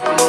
oh